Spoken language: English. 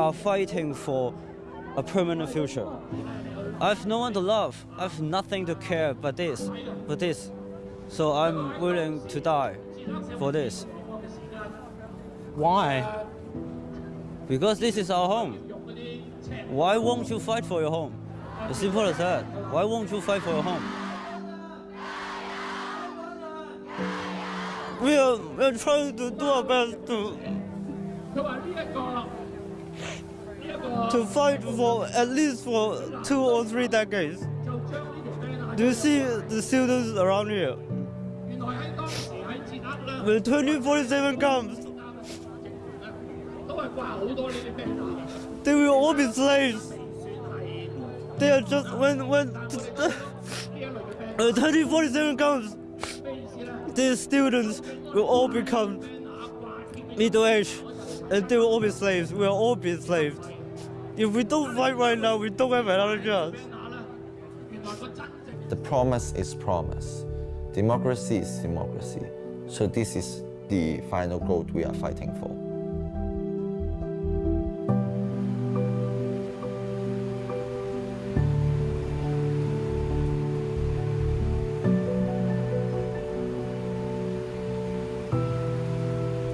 are fighting for a permanent future. I've no one to love. I've nothing to care but this, but this. So I'm willing to die for this. Why? Because this is our home. Why won't you fight for your home? As simple as that. Why won't you fight for your home? We are, we are trying to do our best to to fight for at least for two or three decades. Do you see the students around here? When 2047 comes, they will all be slaves. They are just when when when 2047 comes, these students will all become middle aged, and they will all be slaves. We will all be enslaved. If we don't fight right now, we don't have another chance. The promise is promise. Democracy is democracy. So this is the final goal we are fighting for.